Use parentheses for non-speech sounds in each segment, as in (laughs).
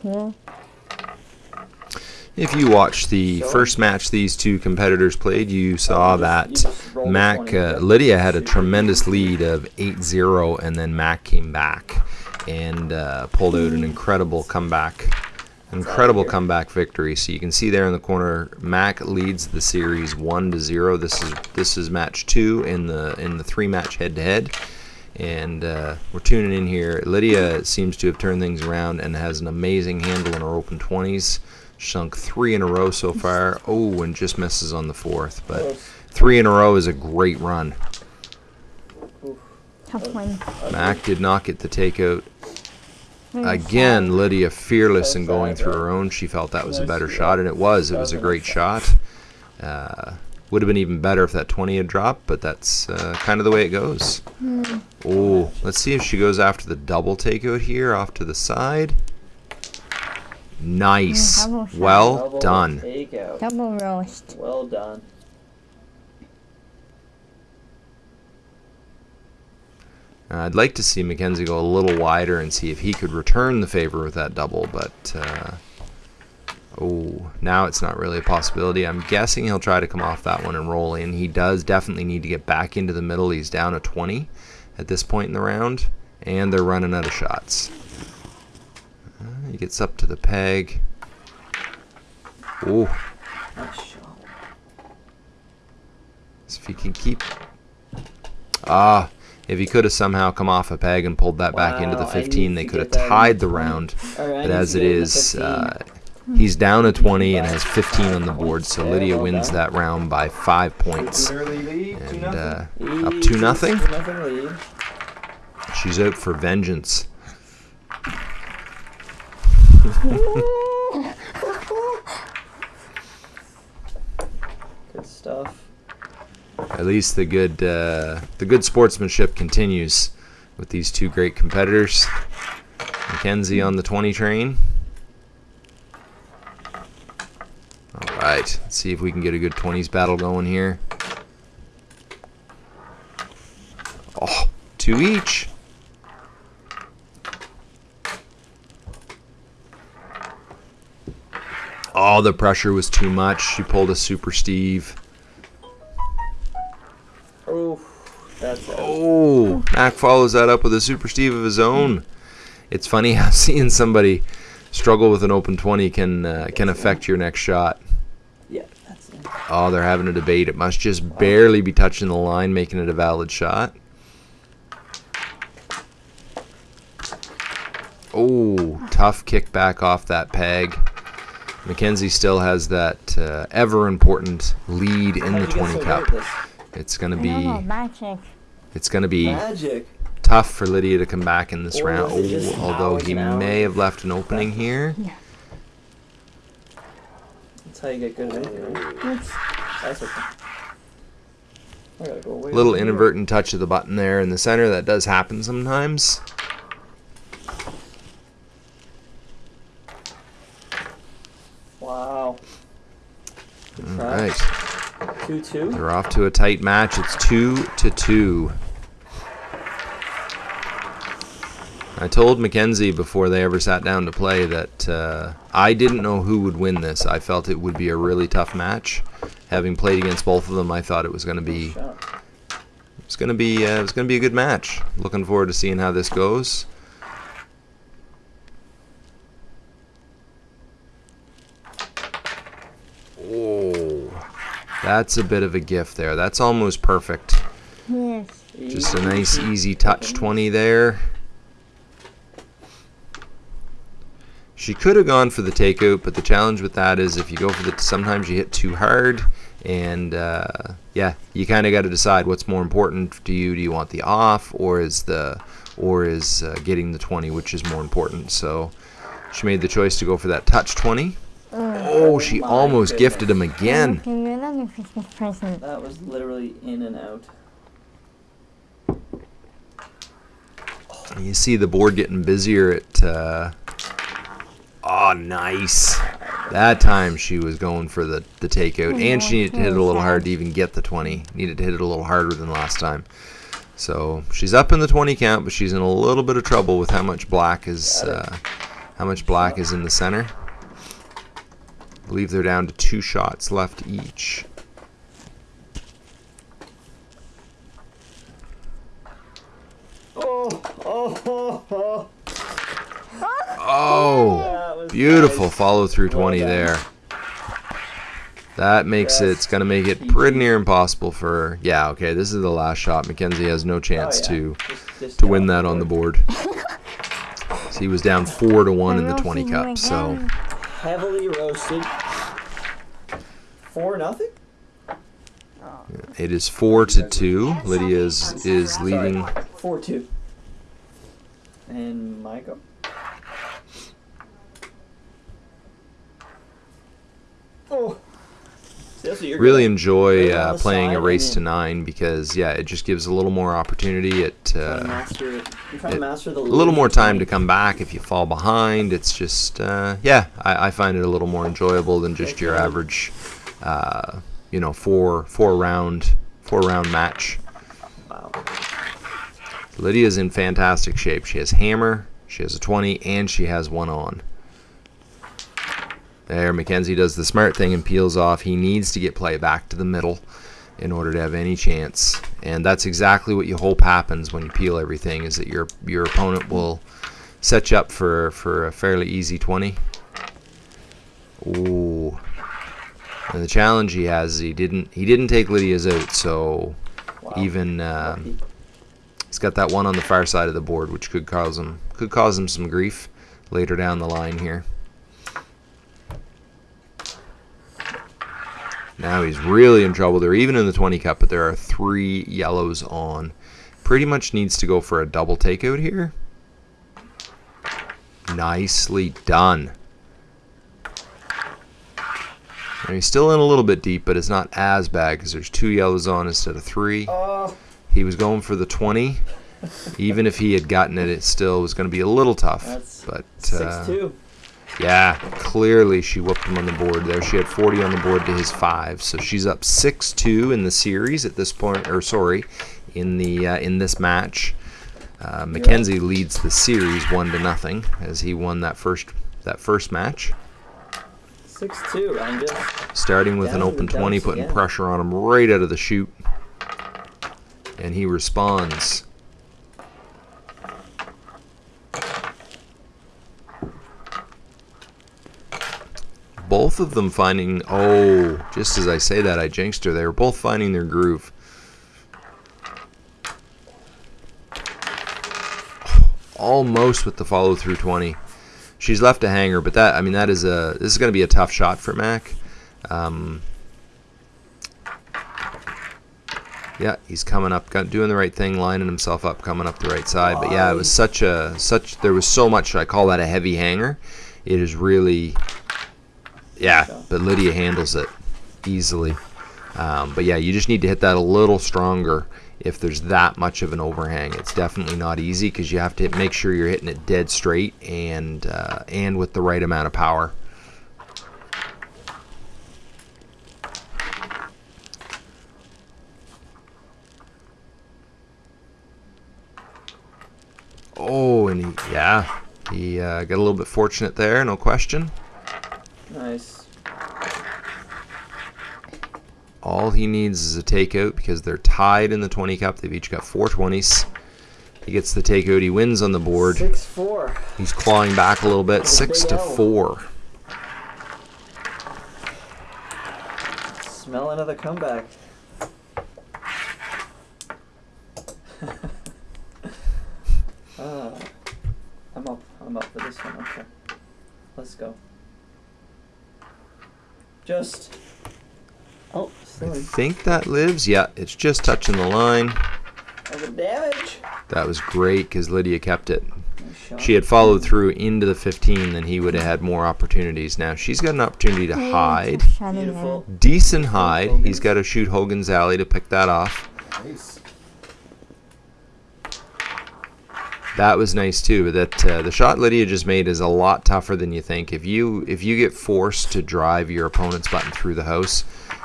Cool. If you watched the first match these two competitors played, you saw that Mac uh. Lydia had a tremendous lead of 8-0, and then Mac came back and uh, pulled out an incredible comeback, incredible comeback victory. So you can see there in the corner, Mac leads the series one to zero. This is this is match two in the in the three match head to head. And uh, we're tuning in here. Lydia seems to have turned things around and has an amazing handle in her open 20s. Sunk three in a row so far. Oh, and just misses on the fourth. But three in a row is a great run. Tough one. Mac did not get the takeout. Again, Lydia fearless in going through her own. She felt that was a better shot, and it was. It was a great shot. Uh, would have been even better if that 20 had dropped, but that's uh, kind of the way it goes. Oh, let's see if she goes after the double takeout here off to the side. Nice. double shot. Well Double done. Takeout. Double roast. Well done. Uh, I'd like to see Mackenzie go a little wider and see if he could return the favor with that double, but uh, oh, now it's not really a possibility. I'm guessing he'll try to come off that one and roll in. He does definitely need to get back into the middle. He's down a 20 at this point in the round, and they're running out of shots. Uh, he gets up to the peg. Oh, shot. if he can keep. Ah, if he could have somehow come off a peg and pulled that back into the Wow, I need 15, they could have get that in tied the the 20. round. But as it get in the is, 15. uh, he's down a 20 and has 15 on the board, so. Lydia wins that round by five points. Early lead, two And uh, up to nothing. She's out for vengeance. Good stuff. At least the good uh, the good sportsmanship continues with these two great competitors. Mackenzie on the 20 train. All right, let's see if we can get a good 20s battle going here. Oh, two each. Oh, the pressure was too much. She pulled a super Steve. Oh, that's. Oh, Mac follows that up with a super Steve of his own. It's funny how (laughs) seeing somebody struggle with an open 20 can uh, can affect your next shot. Yeah, that's it. Oh, they're having a debate. It must just barely be touching the line, making it a valid shot. Oh, tough kickback off that peg. Mackenzie still has that uh, ever important lead in the 20 cup. It's gonna be don't know, magic. it's gonna be tough for Lydia to come back in this Or round. was it just Oh, although he and may have left an opening here. Oh. That's how you get good at it, right? It's That's okay. I gotta go away. Little from here. inadvertent touch of the button there in the center. That does happen sometimes. Wow. Good All try. right, Two two. they're off to a tight match. It's two to two. I told Mackenzie before they ever sat down to play that uh, I didn't know who would win this. I felt it would be a really tough match. Having played against both of them, I thought it was going to be it's going to be uh, it's going to be a good match. Looking forward to seeing how this goes. Oh, that's a bit of a gift there. That's almost perfect. yes. Just a nice easy touch 20 there. She could have gone for the takeout, but the challenge with that is if you go for the, sometimes you hit too hard, and uh, yeah, you kind of got to decide what's more important to you. Do you want the off, or is the, or is uh, getting the 20, which is more important? So she made the choice to go for that touch 20. Oh, she my almost gifted him again. Another Christmas present? That was literally in and out. You see the board getting busier at. Uh, oh, nice. That time she was going for the, the takeout, and she needed to hit it a little hard to even get the 20. Needed to hit it a little harder than last time. So she's up in the 20 count, but she's in a little bit of trouble with how much black is uh, How much black is in the center? I believe they're down to two shots left each. Oh, oh, oh, oh. Oh, That was beautiful follow through 20 Well there. That makes it, it's going to make it pretty near impossible for, yeah, okay, this is the last shot. Mackenzie has no Oh, chance yeah. to Just- just to win that on the board. So (laughs) he was down 4 to 1 in the 20 cup, so Heavily roasted. Four nothing. it is 4 to 2. Lydia is, is leading. Four two. And my Oh. See, Really enjoy uh, playing a race to 9 because, yeah, it just gives a little more opportunity. It. Uh, it- master the a little more time to come back if you fall behind. It's just, uh, yeah, I, I find it a little more enjoyable than just your average, uh, you know, four four round four round match. Wow. Lydia's in fantastic shape. She has hammer, she has a 20, and she has one on. There, Mackenzie does the smart thing and peels off. He needs to get play back to the middle in order to have any chance. And that's exactly what you hope happens when you peel everything is that your your opponent will set you up for, for a fairly easy 20. Ooh. And the challenge he has is he didn't he didn't take Lydia's out, so wow. even um. He's got that one on the far side of the board, which could cause him could cause him some grief later down the line here. Now he's really in trouble. They're even in the 20 cup, but there are three yellows on. Pretty much needs to go for a double takeout here. Nicely done. Now he's still in a little bit deep, but it's not as bad because there's two yellows on instead of three. Oh, He was going for the 20. (laughs) Even if he had gotten it, it still was going to be a little tough. That's but uh. Yeah, clearly she whooped him on the board there. She had 40 on the board to his five, so she's up 6-2 in the series at this point. Or sorry, in the uh, in this match, uh, Mackenzie leads the series one to nothing as he won that first that first match. Six two. I'm just starting with an open 20, putting again. pressure on him right out of the chute. And he responds. Both of them finding. Oh, just as I say that, I jinxed her. They were both finding their groove. Almost with the follow through 20 she's left a hanger, but that I mean that is a this is going to be a tough shot for Mac. Um, yeah, he's coming up, doing the right thing, lining himself up, coming up the right side. But yeah, it was such a such there was so much. I call that a heavy hanger. It is really, yeah. But Lydia handles it easily. Um, but yeah, you just need to hit that a little stronger if there's that much of an overhang. It's definitely not easy because you have to make sure you're hitting it dead straight and uh, and with the right amount of power. Oh, and he, yeah, he uh, got a little bit fortunate there, no question. Nice. All he needs is a takeout because they're tied in the 20 cup. They've each got four 20s. He gets the takeout. He wins on the board. Six four. He's clawing back a little bit. That's Six big to L. four. Smell another comeback. (laughs) uh, I'm up. I'm up for this one. Okay. Let's go. Just. Oh, I think that lives. Yeah, it's just touching the line. The damage. That was great because Lydia kept it. She had followed through into the 15, then he would have had more opportunities. Now she's got an opportunity to hide. Beautiful. Decent hide. He's got to shoot Hogan's Alley to pick that off. Nice. That was nice too. That uh, the shot Lydia just made is a lot tougher than you think. If you if you get forced to drive your opponent's button through the house,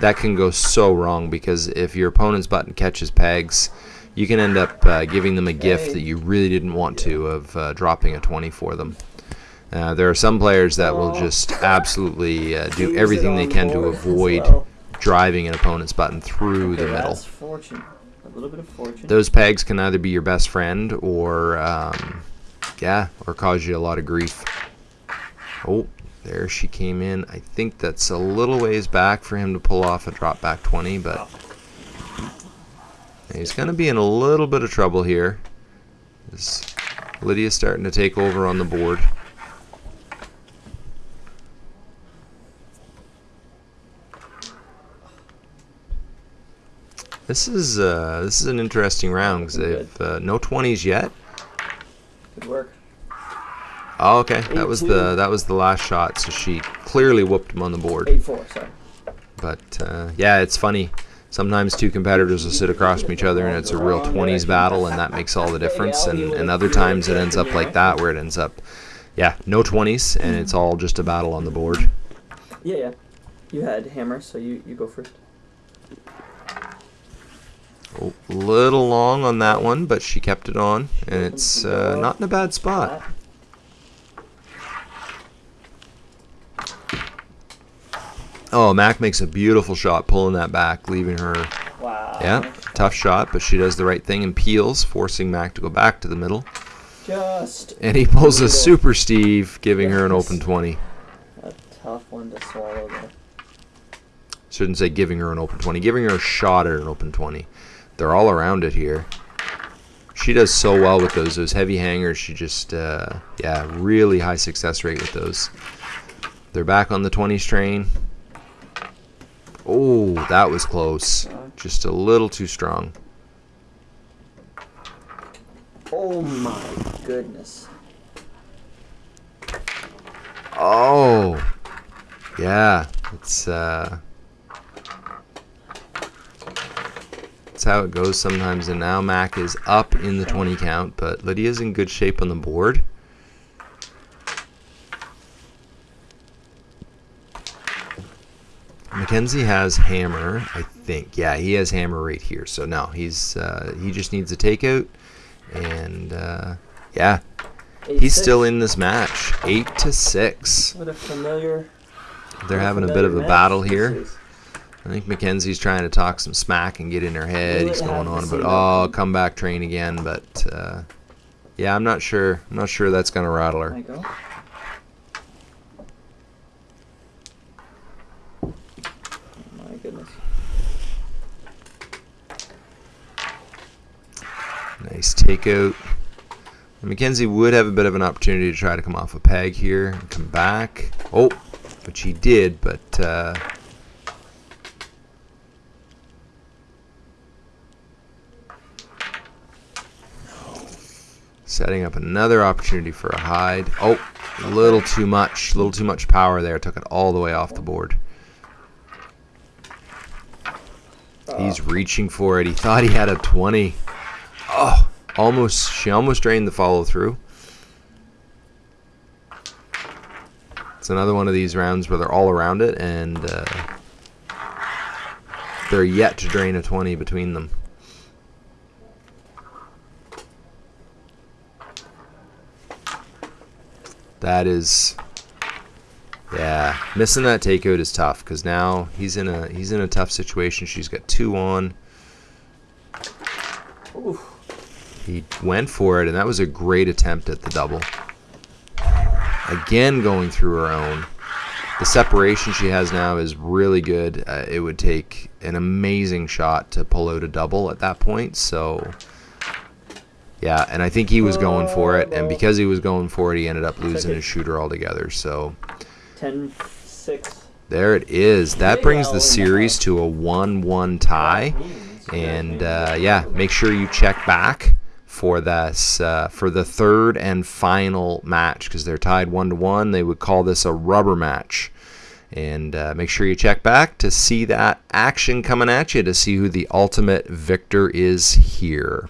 that can go so wrong because if your opponent's button catches pegs, you can end up uh, giving them a gift that you really didn't want to of uh, dropping a 20 for them. Uh, there are some players that will just absolutely uh, do everything they can to avoid driving an opponent's button through the middle. A little bit of fortune. Those pegs can either be your best friend or, um, yeah, or cause you a lot of grief. Oh, there she came in. I think that's a little ways back for him to pull off a drop back 20, but he's going to be in a little bit of trouble here. Lydia's starting to take over on the board. This is uh, this is an interesting round because they've uh, no 20s yet. Good work. Oh, okay. That was the that was the last shot, so she clearly whooped him on the board. Eight four. Sorry. But uh, yeah, it's funny. Sometimes two competitors will sit across from each other and it's a real 20s battle, and that makes all the difference. And, and other times it ends up like that, where it ends up, yeah, no 20s, and it's all just a battle on the board. Yeah, yeah. You had hammer, so you you go first. A little long on that one, but she kept it on, and it's uh, not in a bad spot. Oh, Mac makes a beautiful shot pulling that back, leaving her Wow. Yeah, tough shot, but she does the right thing and peels, forcing Mac to go back to the middle. Just And he pulls a super Steve, giving her an open 20. a tough one to swallow there. Shouldn't say giving her an open 20, giving her a shot at an open 20. They're all around it here. She does so well with those. Those heavy hangers, she just, uh, yeah, really high success rate with those. They're back on the 20 strain. Oh, that was close. Just a little too strong. Oh my goodness. Oh, yeah. It's uh, it's how it goes sometimes. And now Mac is up in the 20 count, but Lydia's in good shape on the board. Mackenzie has hammer, I think. Yeah, he has hammer right here. So no, he's uh, he just needs a takeout, and uh, yeah, Eight, he's six. still in this match, eight to six. What a familiar. They're having a bit of a match battle here. I think Mackenzie's trying to talk some smack and get in her head. He's going on about oh come back train again, but uh, yeah, I'm not sure. I'm not sure that's gonna rattle her. you go. My goodness. Nice takeout. Mackenzie would have a bit of an opportunity to try to come off a peg here and come back. Oh, but she did, but uh, setting up another opportunity for a hide. Oh, a little too much, a little too much power there. Took it all the way off the board. He's reaching for it. He thought he had a 20. Oh, almost. She almost drained the follow through. It's another one of these rounds where they're all around it and uh, they're yet to drain a 20 between them. That is, yeah, missing that takeout is tough because now he's in a he's in a tough situation. She's got two on. Ooh. He went for it, and that was a great attempt at the double. Again, going through her own. The separation she has now is really good. Uh, it would take an amazing shot to pull out a double at that point. So, yeah, and I think he was going for it, and because he was going for it, he ended up losing his shooter altogether. So, 10 6. there it is. That brings the series to a 1 1 tie. And uh, yeah, make sure you check back for this uh, for the third and final match because they're tied one to one. They would call this a rubber match. And uh, make sure you check back to see that action coming at you to see who the ultimate victor is here.